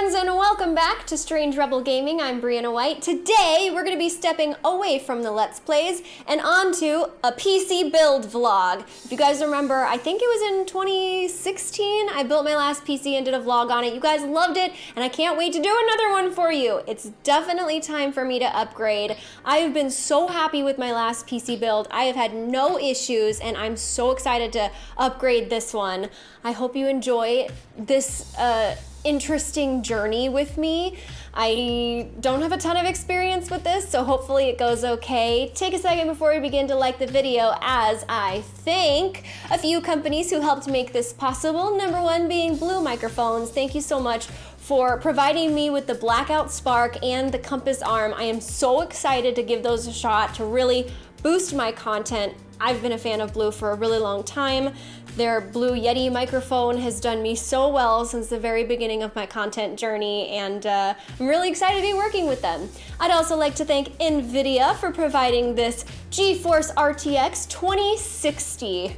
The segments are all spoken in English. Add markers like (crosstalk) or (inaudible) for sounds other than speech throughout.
friends, and welcome back to Strange Rebel Gaming. I'm Brianna White. Today, we're going to be stepping away from the Let's Plays and onto a PC build vlog. If you guys remember, I think it was in 2016, I built my last PC and did a vlog on it. You guys loved it, and I can't wait to do another one for you. It's definitely time for me to upgrade. I have been so happy with my last PC build. I have had no issues, and I'm so excited to upgrade this one. I hope you enjoy this uh, interesting journey with me. I don't have a ton of experience with this, so hopefully it goes okay. Take a second before we begin to like the video as I thank a few companies who helped make this possible. Number one being Blue Microphones. Thank you so much for providing me with the Blackout Spark and the Compass Arm. I am so excited to give those a shot to really boost my content. I've been a fan of Blue for a really long time. Their Blue Yeti microphone has done me so well since the very beginning of my content journey, and uh, I'm really excited to be working with them. I'd also like to thank NVIDIA for providing this GeForce RTX 2060.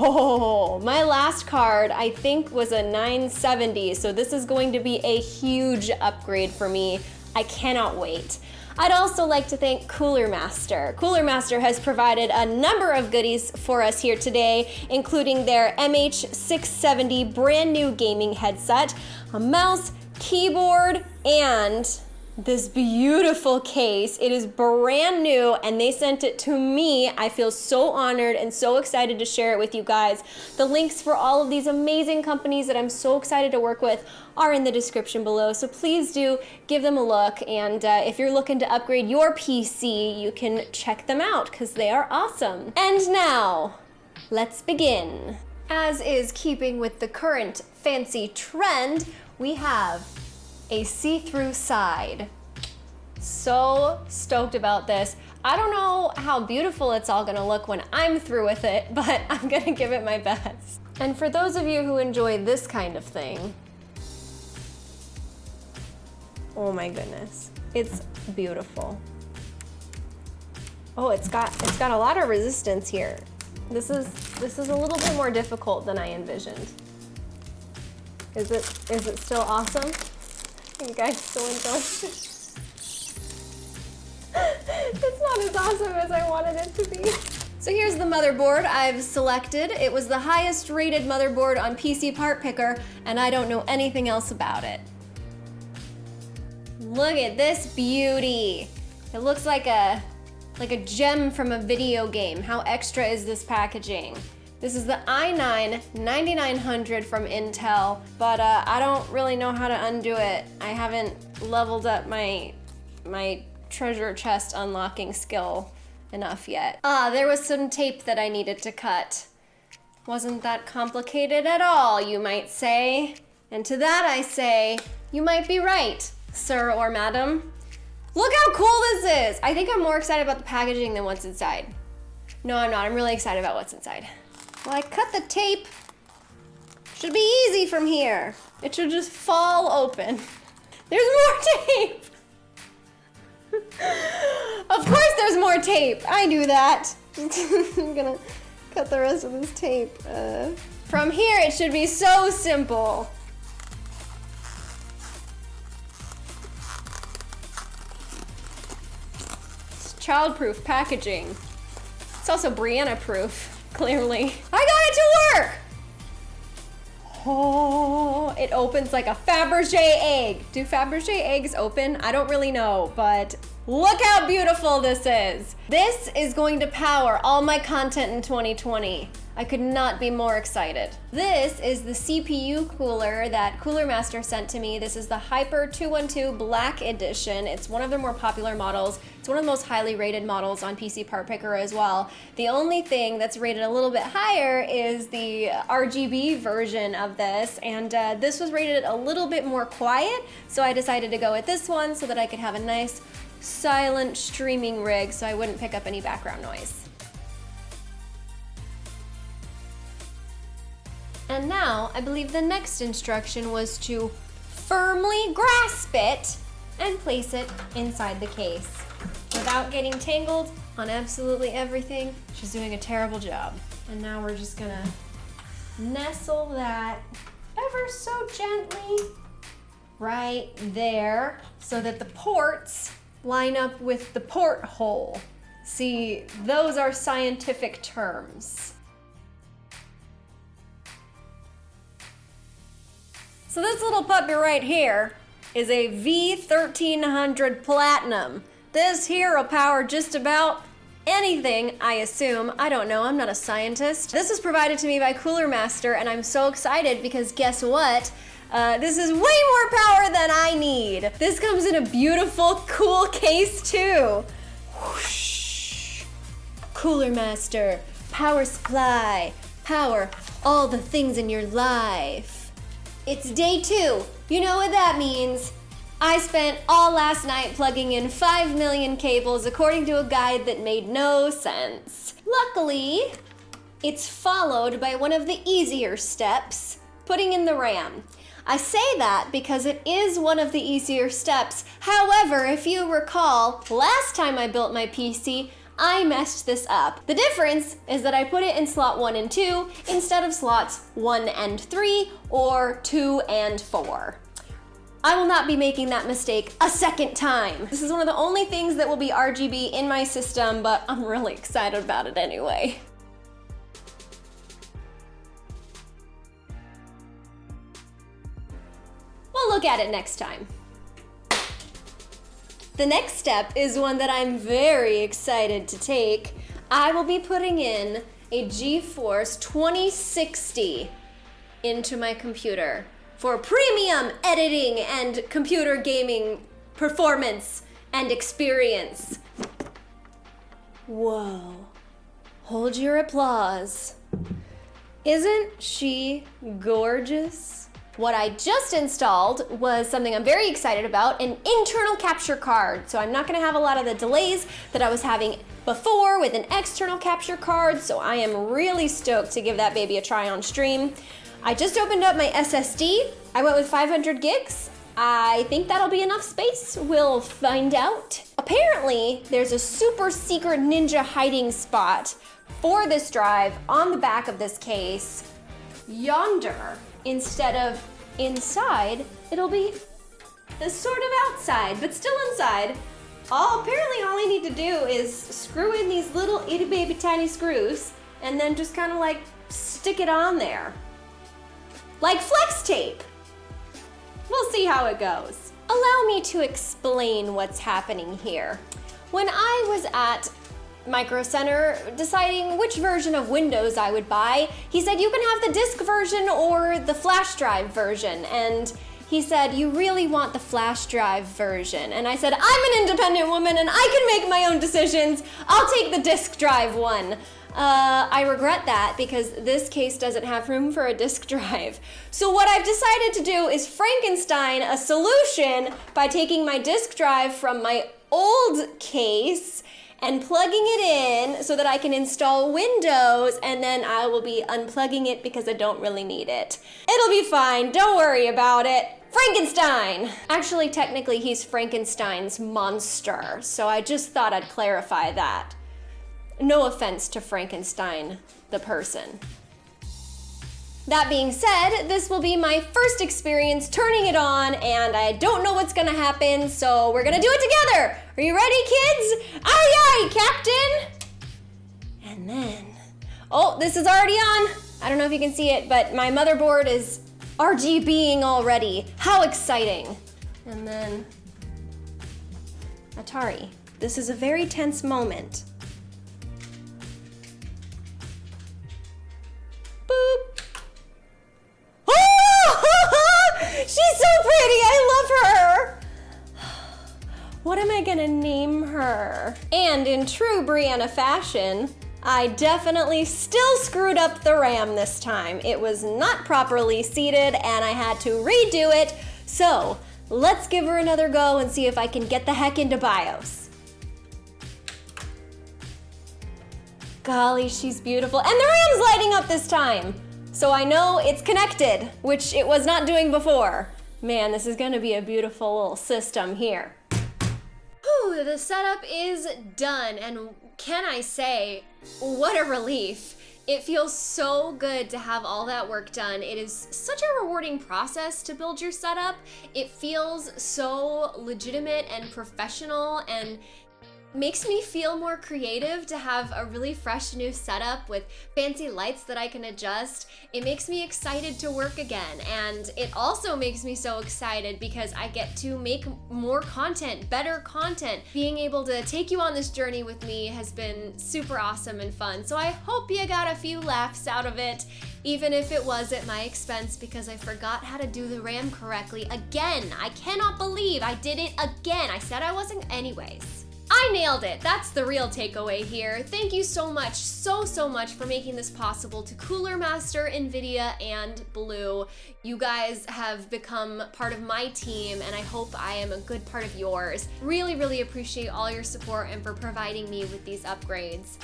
Oh, my last card I think was a 970, so this is going to be a huge upgrade for me. I cannot wait. I'd also like to thank Cooler Master. Cooler Master has provided a number of goodies for us here today, including their MH670 brand new gaming headset, a mouse, keyboard, and this beautiful case. It is brand new and they sent it to me. I feel so honored and so excited to share it with you guys. The links for all of these amazing companies that I'm so excited to work with are in the description below. So please do give them a look. And uh, if you're looking to upgrade your PC, you can check them out because they are awesome. And now, let's begin. As is keeping with the current fancy trend, we have a see-through side. So stoked about this. I don't know how beautiful it's all gonna look when I'm through with it, (laughs) but I'm gonna give it my best. And for those of you who enjoy this kind of thing, oh my goodness, it's beautiful. Oh, it's got it's got a lot of resistance here. This is this is a little bit more difficult than I envisioned. Is it is it still awesome? You guys still enjoy (laughs) it's not as awesome as I wanted it to be. So here's the motherboard I've selected. It was the highest rated motherboard on PC Part Picker, and I don't know anything else about it. Look at this beauty. It looks like a, like a gem from a video game. How extra is this packaging? This is the i9 9900 from Intel, but uh, I don't really know how to undo it. I haven't leveled up my, my treasure chest unlocking skill enough yet. Ah, there was some tape that I needed to cut. Wasn't that complicated at all, you might say. And to that I say, you might be right, sir or madam. Look how cool this is! I think I'm more excited about the packaging than what's inside. No, I'm not. I'm really excited about what's inside. Well, I cut the tape. Should be easy from here. It should just fall open. (laughs) There's more (laughs) tape. (laughs) of course there's more tape. I knew that. I'm gonna cut the rest of this tape. Uh, from here, it should be so simple. It's child-proof packaging. It's also Brianna-proof clearly. I got it to work! Oh, it opens like a Fabergé egg. Do Fabergé eggs open? I don't really know, but look how beautiful this is. This is going to power all my content in 2020. I could not be more excited. This is the CPU cooler that Cooler Master sent to me. This is the Hyper 212 Black Edition. It's one of their more popular models. It's one of the most highly rated models on PC Part Picker as well. The only thing that's rated a little bit higher is the RGB version of this, and uh, this was rated a little bit more quiet, so I decided to go with this one so that I could have a nice silent streaming rig so I wouldn't pick up any background noise. And now, I believe the next instruction was to firmly grasp it and place it inside the case without getting tangled on absolutely everything. She's doing a terrible job. And now we're just gonna nestle that ever so gently right there so that the ports line up with the porthole. See, those are scientific terms. So this little puppy right here is a V1300 Platinum. This here will power just about anything, I assume. I don't know, I'm not a scientist. This was provided to me by Cooler Master and I'm so excited because guess what? Uh, this is way more power than I need. This comes in a beautiful, cool case too. Whoosh. Cooler Master, power supply, power all the things in your life. It's day two. You know what that means. I spent all last night plugging in 5 million cables according to a guide that made no sense. Luckily, it's followed by one of the easier steps, putting in the RAM. I say that because it is one of the easier steps. However, if you recall, last time I built my PC, I messed this up. The difference is that I put it in slot 1 and 2 instead of slots 1 and 3 or 2 and 4. I will not be making that mistake a second time. This is one of the only things that will be RGB in my system, but I'm really excited about it anyway. We'll look at it next time. The next step is one that I'm very excited to take. I will be putting in a GeForce 2060 into my computer for premium editing and computer gaming performance and experience. Whoa. Hold your applause. Isn't she gorgeous? What I just installed was something I'm very excited about, an internal capture card. So I'm not gonna have a lot of the delays that I was having before with an external capture card, so I am really stoked to give that baby a try on stream. I just opened up my SSD. I went with 500 gigs. I think that'll be enough space. We'll find out. Apparently, there's a super secret ninja hiding spot for this drive on the back of this case yonder instead of inside. It'll be the sort of outside, but still inside. All apparently all I need to do is screw in these little itty baby tiny screws and then just kind of like stick it on there like flex tape. We'll see how it goes. Allow me to explain what's happening here. When I was at Micro Center deciding which version of Windows I would buy, he said you can have the disk version or the flash drive version. And he said, you really want the flash drive version. And I said, I'm an independent woman and I can make my own decisions. I'll take the disk drive one. Uh, I regret that because this case doesn't have room for a disk (laughs) drive. So what I've decided to do is Frankenstein a solution by taking my disk drive from my old case and plugging it in so that I can install Windows and then I will be unplugging it because I don't really need it. It'll be fine, don't worry about it. Frankenstein! Actually, technically, he's Frankenstein's monster, so I just thought I'd clarify that. No offense to Frankenstein, the person. That being said, this will be my first experience turning it on and I don't know what's gonna happen, so we're gonna do it together. Are you ready, kids? Aye, aye, Captain! And then, oh, this is already on. I don't know if you can see it, but my motherboard is RGBing already. How exciting. And then, Atari. This is a very tense moment. Gonna name her? And in true Brianna fashion, I definitely still screwed up the RAM this time. It was not properly seated and I had to redo it. So let's give her another go and see if I can get the heck into BIOS. Golly, she's beautiful. And the RAM's lighting up this time. So I know it's connected, which it was not doing before. Man, this is gonna be a beautiful little system here. The setup is done, and can I say, what a relief. It feels so good to have all that work done. It is such a rewarding process to build your setup. It feels so legitimate and professional and makes me feel more creative to have a really fresh new setup with fancy lights that I can adjust. It makes me excited to work again and it also makes me so excited because I get to make more content, better content. Being able to take you on this journey with me has been super awesome and fun. So I hope you got a few laughs out of it even if it was at my expense because I forgot how to do the RAM correctly again. I cannot believe I did it again. I said I wasn't anyways. I nailed it. That's the real takeaway here. Thank you so much, so, so much for making this possible to Cooler Master, NVIDIA, and Blue. You guys have become part of my team, and I hope I am a good part of yours. Really, really appreciate all your support and for providing me with these upgrades.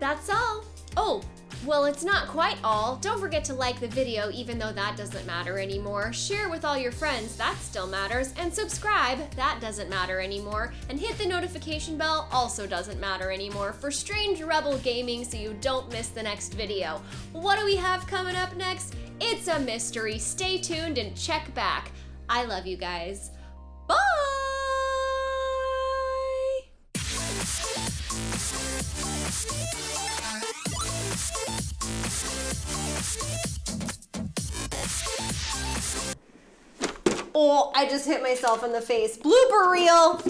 That's all. Oh, well, it's not quite all. Don't forget to like the video, even though that doesn't matter anymore. Share with all your friends, that still matters. And subscribe, that doesn't matter anymore. And hit the notification bell, also doesn't matter anymore, for Strange Rebel Gaming so you don't miss the next video. What do we have coming up next? It's a mystery. Stay tuned and check back. I love you guys. Bye! Oh, I just hit myself in the face. Blooper reel!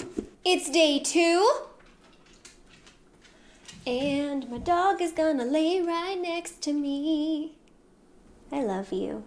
It's day two. And my dog is gonna lay right next to me. I love you.